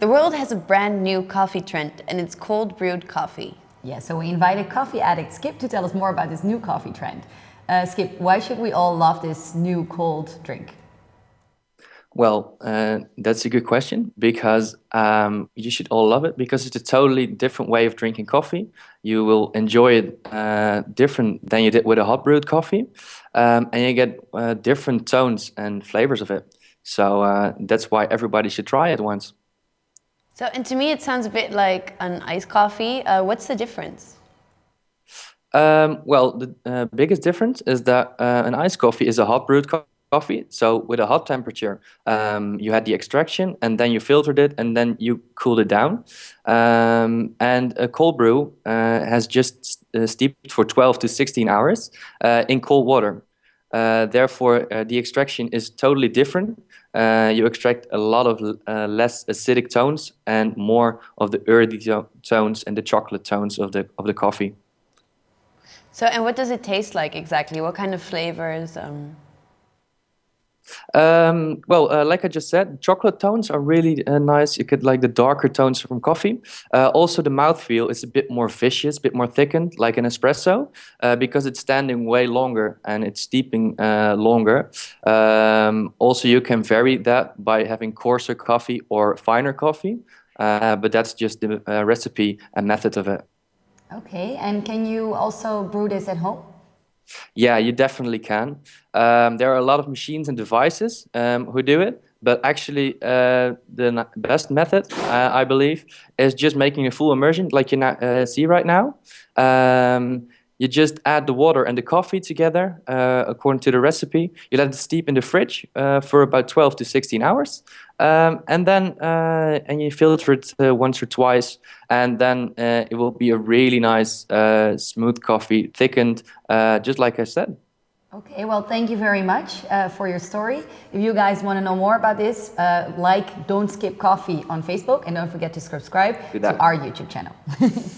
The world has a brand new coffee trend and it's cold brewed coffee. Yeah, so we invited coffee addict Skip to tell us more about this new coffee trend. Uh, Skip, why should we all love this new cold drink? Well, uh, that's a good question because um, you should all love it because it's a totally different way of drinking coffee. You will enjoy it uh, different than you did with a hot brewed coffee, um, and you get uh, different tones and flavors of it. So uh, that's why everybody should try it once. So, and to me, it sounds a bit like an iced coffee. Uh, what's the difference? Um, well, the uh, biggest difference is that an iced coffee is a hot brewed coffee coffee. So with a hot temperature, um, you had the extraction and then you filtered it and then you cooled it down. Um, and a cold brew uh, has just uh, steeped for 12 to 16 hours uh, in cold water. Uh, therefore, uh, the extraction is totally different. Uh, you extract a lot of less acidic tones and more of the earthy tones and the chocolate tones of the of the coffee. So, and what does it taste like exactly? What kind of flavors? Um... Um, well, uh, like I just said, chocolate tones are really uh, nice. You get like the darker tones from coffee. Uh, also, the mouthfeel is a bit more vicious, a bit more thickened, like an espresso, uh, because it's standing way longer and it's steeping uh, longer. Um, also, you can vary that by having coarser coffee or finer coffee, uh, but that's just the recipe and method of it. Okay, and can you also brew this at home? Yeah, you definitely can. Um, there are a lot of machines and devices um, who do it, but actually uh, the best method, uh, I believe, is just making a full immersion like you uh, see right now. Um, you just add the water and the coffee together uh, according to the recipe. You let it steep in the fridge uh, for about 12 to 16 hours. Um, and then uh, and you filter it uh, once or twice, and then uh, it will be a really nice, uh, smooth coffee, thickened, just like I said. Okay, well, thank you very much for your story. If you guys want to know more about this, like Don't Skip Coffee on Facebook, and don't forget to subscribe to our YouTube channel.